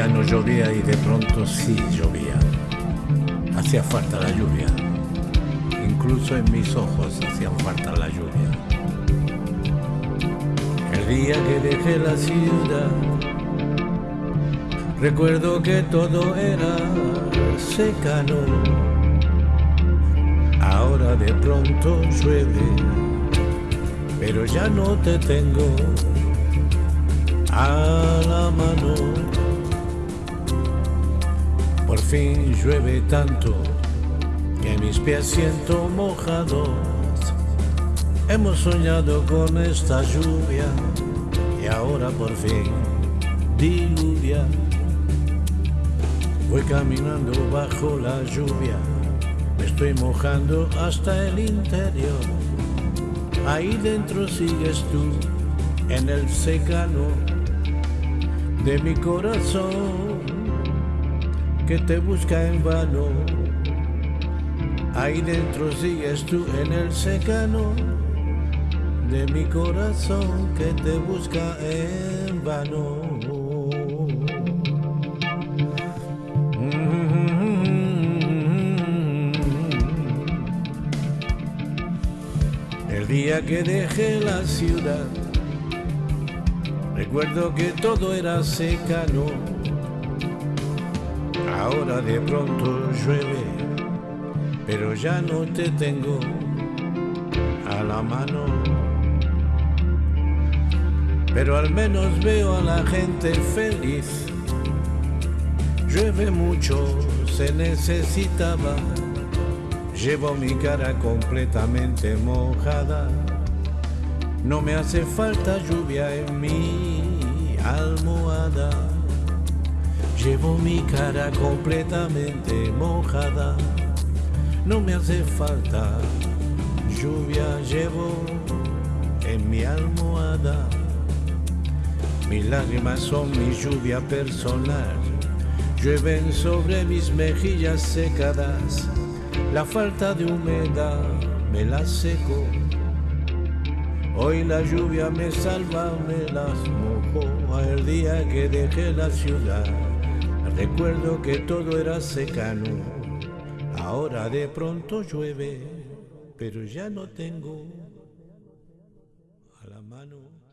ya no llovía y de pronto sí llovía. Hacía falta la lluvia. Incluso en mis ojos hacían falta la lluvia. El día que dejé la ciudad, recuerdo que todo era secano. Ahora de pronto llueve, pero ya no te tengo a la mano. Fin llueve tanto que mis pies siento mojados. Hemos soñado con esta lluvia y ahora por fin diluvia. Voy caminando bajo la lluvia, me estoy mojando hasta el interior. Ahí dentro sigues tú, en el secano de mi corazón, que te busca en vano. Ahí dentro sigues tú, en el secano de mi corazón, que te busca en vano. El día que dejé la ciudad, recuerdo que todo era secano. Ahora de pronto llueve, pero ya no te tengo a la mano. Pero al menos veo a la gente feliz. Llueve mucho, se necesitaba. Llevo mi cara completamente mojada. No me hace falta lluvia en mi almohada. Llevo mi cara completamente mojada. No me hace falta lluvia, llevo en mi almohada. Mis lágrimas son mi lluvia personal. Llueven sobre mis mejillas secadas. La falta de humedad me la seco. Hoy la lluvia me salva, me las mojó. El día que dejé la ciudad, recuerdo que todo era secano. Ahora de pronto llueve, pero ya no tengo a la mano.